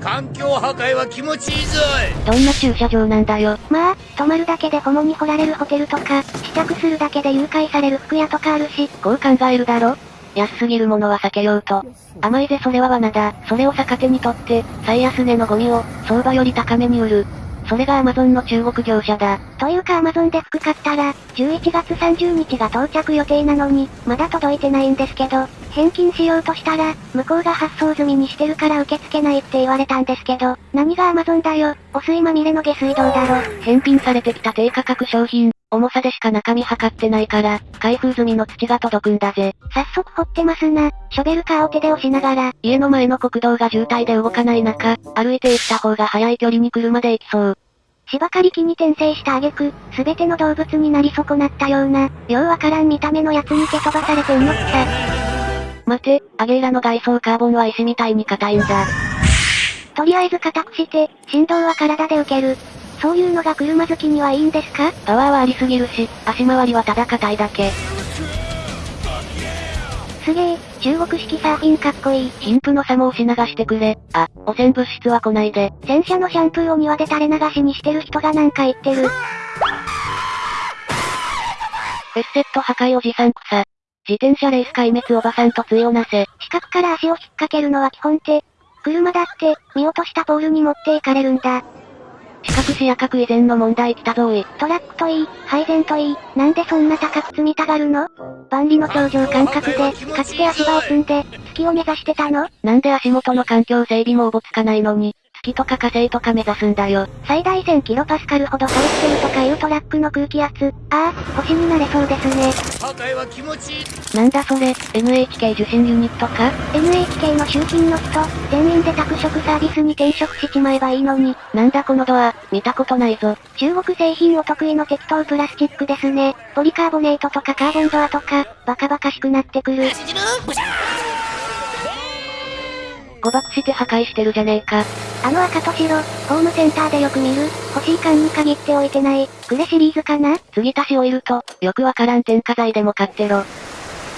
環境破壊は気持ちいいぞいどんな駐車場なんだよ。まあ、泊まるだけでホモに掘られるホテルとか、試着するだけで誘拐される服屋とかあるし、こう考えるだろ安すぎるものは避けようと。甘いぜそれは罠だ。それを逆手にとって、最安値のゴミを、相場より高めに売る。それがアマゾンの中国業者だ。というかアマゾンで服買ったら、11月30日が到着予定なのに、まだ届いてないんですけど、返金しようとしたら、向こうが発送済みにしてるから受け付けないって言われたんですけど、何がアマゾンだよ、お水まみれの下水道だろ。返品されてきた低価格商品、重さでしか中身測ってないから、開封済みの土が届くんだぜ。早速掘ってますな。ショベルカーを手で押しながら、家の前の国道が渋滞で動かない中、歩いて行った方が早い距離に車で行きそう。芝刈り機に転生した挙句、すべての動物になり損なったような、ようわからん見た目のやつに蹴飛ばされてんのくさ。待て、アゲイラの外装カーボンは石みたいに硬いんだ。とりあえず硬くして、振動は体で受ける。そういうのが車好きにはいいんですか？パワーはありすぎるし、足回りはただ硬いだけ。すげえ、中国式サーフィンかっこいい。貧富の差も押し流してくれ。あ、汚染物質は来ないで。洗車のシャンプーを庭で垂れ流しにしてる人がなんか言ってる。フェスセット破壊おじさん草。自転車レース壊滅おばさんと対をなせ。四角から足を引っ掛けるのは基本手。車だって、見落としたポールに持っていかれるんだ。四角視野角以前の問題来たぞい。トラックといい、配膳といい、なんでそんな高く積みたがるの？万里の頂上感覚で、かつて足場を積んで、月を目指してたの？なんで足元の環境整備もおぼつかないのに、月とか火星とか目指すんだよ。最大1000キロパスカルほど入ってるとかいうトラックの空気圧。ああ、星になれそうですね。破壊は気持ちいいなんだそれ、NHK 受信ユニットか？NHK の集金の人、全員で宅食サービスに転職しちまえばいいのに。なんだこのドア、見たことないぞ。中国製品お得意の適当プラスチックですね。ポリカーボネートとかカーボンドアとか、バカバカしくなってくる。誤爆して破壊してるじゃねえか。あの赤と白、ホームセンターでよく見る、欲しい缶に限っておいてない、グレシリーズかな？継ぎ足しオイルと、よくわからん添加剤でも買ってろ。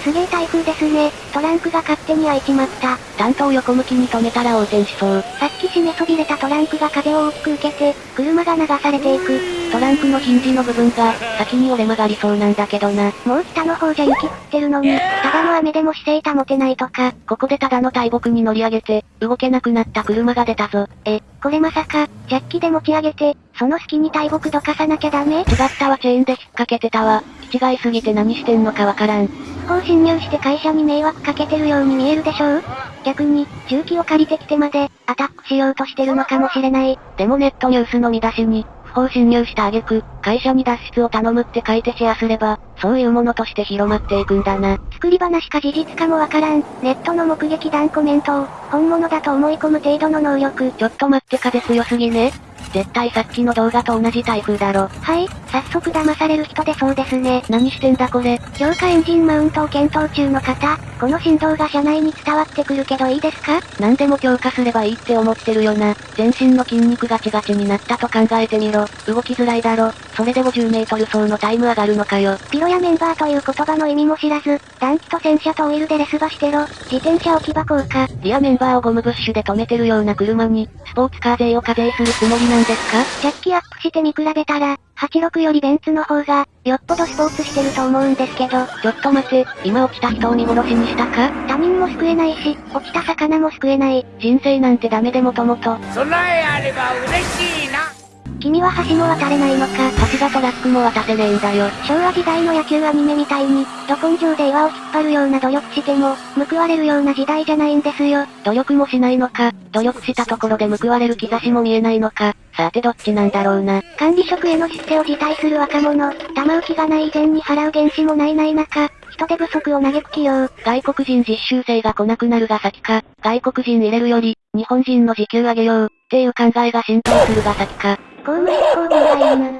すげえ台風ですね。トランクが勝手に開いちまった。担当横向きに止めたら横転しそう。さっき締めそびれたトランクが風を大きく受けて、車が流されていく。トランクのヒンジの部分が、先に折れ曲がりそうなんだけどな。もう北の方じゃ雪降ってるのに、ただの雨でも姿勢保てないとか。ここでただの大木に乗り上げて、動けなくなった車が出たぞ。え、これまさか、ジャッキで持ち上げて、その隙に大木どかさなきゃダメ？違ったわチェーンで引っ掛けてたわ。違いすぎて何してんのかわからん。不法侵入して会社に迷惑かけてるように見えるでしょう？逆に、重機を借りてきてまで、アタックしようとしてるのかもしれない。でもネットニュースの見出しに、不法侵入した挙句、会社に脱出を頼むって書いてシェアすれば、そういうものとして広まっていくんだな。作り話か事実かもわからん。ネットの目撃談コメントを、本物だと思い込む程度の能力。ちょっと待って風強すぎね。絶対さっきの動画と同じ台風だろ。はい、早速騙される人でそうですね。何してんだこれ。強化エンジンマウントを検討中の方、この振動が車内に伝わってくるけどいいですか？何でも強化すればいいって思ってるよな。全身の筋肉ガチガチになったと考えてみろ。動きづらいだろ。それで50メートル走のタイム上がるのかよ。ピロやメンバーという言葉の意味も知らず、暖気と洗車とオイルでレスバしてろ。自転車置き場効果。リアメンバーをゴムブッシュで止めてるような車に、スポーツカー税を課税するつもりなんですか？ジャッキアップして見比べたら、86よりベンツの方が、よっぽどスポーツしてると思うんですけど。ちょっと待て、今落ちた人を見殺しにしたか？他人も救えないし、落ちた魚も救えない。人生なんてダメでもともと。そらえあれば嬉しいな君は橋も渡れないのか？橋がトラックも渡せねえんだよ。昭和時代の野球アニメみたいに、ど根性で岩を引っ張るような努力しても、報われるような時代じゃないんですよ。努力もしないのか、努力したところで報われる兆しも見えないのか、さてどっちなんだろうな。管理職への出世を辞退する若者、玉浮きがない以前に払う原資もないない中、人手不足を嘆く企業。外国人実習生が来なくなるが先か、外国人入れるより、日本人の時給上げよう、っていう考えが浸透するが先か。公務執行妨害犬。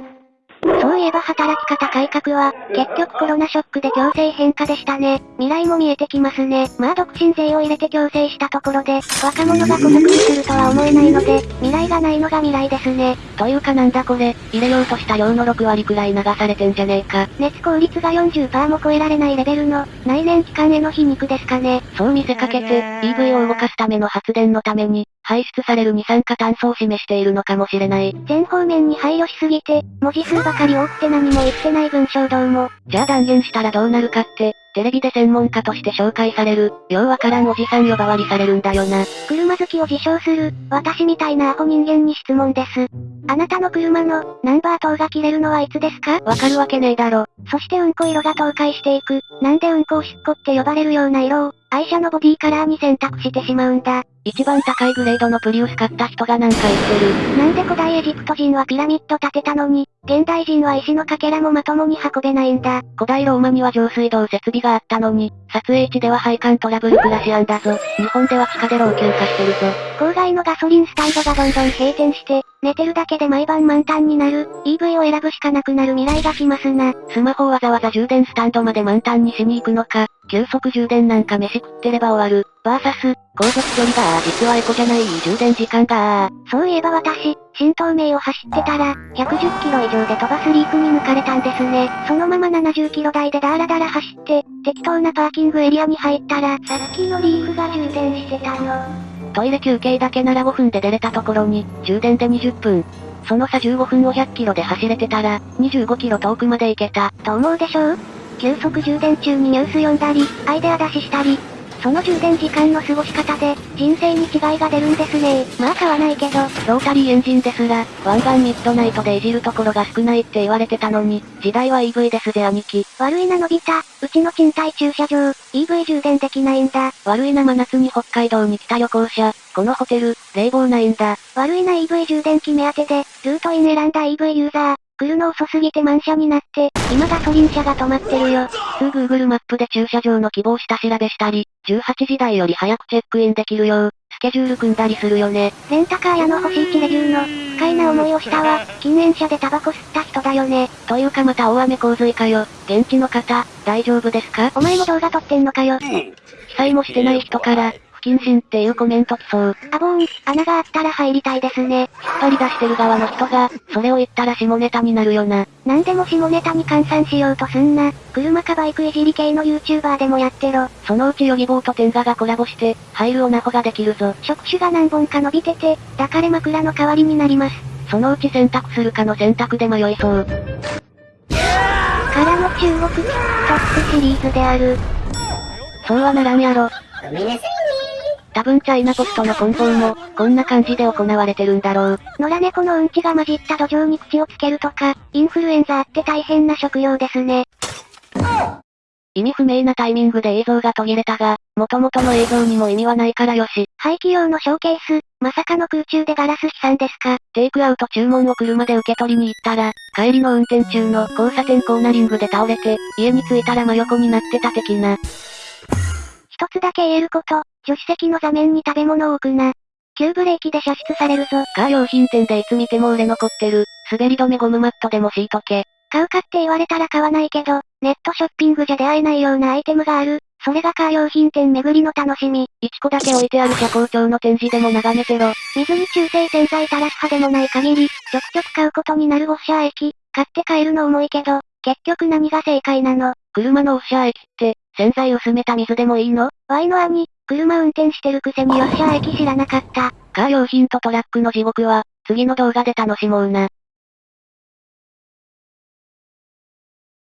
そういえば働き方改革は、結局コロナショックで強制変化でしたね。未来も見えてきますね。まあ独身税を入れて強制したところで、若者が孤独にするとは思えないので、未来がないのが未来ですね。というかなんだこれ、入れようとした量の6割くらい流されてんじゃねえか。熱効率が40%も超えられないレベルの、内燃機関への皮肉ですかね。そう見せかけて、EV を動かすための発電のために、排出される二酸化炭素を示しているのかもしれない。全方面に配慮しすぎて、文字数ばかり多くて何も言ってない文章どうも。じゃあ断言したらどうなるかって、テレビで専門家として紹介される、ようわからんおじさん呼ばわりされるんだよな。車好きを自称する、私みたいなアホ人間に質問です。あなたの車の、ナンバー灯が切れるのはいつですか？わかるわけねえだろ。そしてうんこ色が倒壊していく。なんでうんこおしっこって呼ばれるような色を、愛車のボディカラーに選択してしまうんだ。一番高いグレードのプリウス買った人がなんか言ってる。なんで古代エジプト人はピラミッド建てたのに、現代人は石のかけらもまともに運べないんだ。古代ローマには上水道設備があったのに、撮影地では配管トラブル暮らしあんだぞ。日本では地下で老朽化してるぞ。郊外のガソリンスタンドがどんどん閉店して、寝てるだけで毎晩満タンになる、EV を選ぶしかなくなる未来が来ますな。スマホをわざわざ充電スタンドまで満タンにしに行くのか、急速充電なんか飯食ってれば終わる。バーサス、航続距離が実はエコじゃない充電時間がそういえば私、新東名を走ってたら、110キロ以上で飛ばすリークに抜かれたんですね。そのまま70キロ台でダーラダラ走って、適当なパーキングエリアに入ったら、さっきのリーフが充電してたの。トイレ休憩だけなら5分で出れたところに、充電で20分。その差15分を100キロで走れてたら、25キロ遠くまで行けた。と思うでしょう？急速充電中にニュース読んだり、アイデア出ししたり、その充電時間の過ごし方で、人生に違いが出るんですねまあ買わないけど、ロータリーエンジンですら、ワンガンミッドナイトでいじるところが少ないって言われてたのに、時代は EV ですぜ兄貴。悪いなのび太、うちの賃貸駐車場、EV 充電できないんだ。悪いな真夏に北海道に来た旅行者、このホテル、冷房ないんだ。悪いな EV 充電器目当てで、ルートイン選んだ EV ユーザー、来るの遅すぎて満車になって、今ガソリン車が止まってるよ。すぐ Google マップで駐車場の希望下調べしたり、18時台より早くチェックインできるよう、スケジュール組んだりするよね。レンタカー屋の星1レビューの、不快な思いをしたわ。禁煙車でタバコ吸った人だよね。というかまた大雨洪水かよ。現地の方、大丈夫ですか？お前も動画撮ってんのかよ。被災もしてない人から、不謹慎っていうコメント来そう。あぼーん、穴があったら入りたいですね。引っ張り出してる側の人が、それを言ったら下ネタになるよな。なんでも下ネタに換算しようとすんな。車かバイクいじり系の YouTuber でもやってろ。そのうちヨギボーとテンガがコラボして、入るオナホができるぞ。触手が何本か伸びてて、抱かれ枕の代わりになります。そのうち選択するかの選択で迷いそう。からの中国トップシリーズである。そうはならんやろ。多分チャイナポストの梱包も、こんな感じで行われてるんだろう。野良猫のうんちが混じった土壌に口をつけるとか、インフルエンザあって大変な食用ですね。意味不明なタイミングで映像が途切れたが、元々の映像にも意味はないからよし。廃棄用のショーケース、まさかの空中でガラス飛散ですかテイクアウト注文を車で受け取りに行ったら、帰りの運転中の交差点コーナリングで倒れて、家に着いたら真横になってた的な。一つだけ言えること、助手席の座面に食べ物を置くな。急ブレーキで射出されるぞ。カー用品店でいつ見ても売れ残ってる、滑り止めゴムマットでも敷いとけ。買うかって言われたら買わないけど、ネットショッピングじゃ出会えないようなアイテムがある。それがカー用品店巡りの楽しみ。1個だけ置いてある車高調の展示でも眺めてろ。水に中性洗剤垂らす派でもない限り、ちょくちょく買うことになるウォッシャー液。買って帰るの重いけど、結局何が正解なの？車のウォッシャー液って、洗剤薄めた水でもいいの ?Y の兄、車運転してるくせにウォッシャー液知らなかった。カー用品とトラックの地獄は、次の動画で楽しもうな。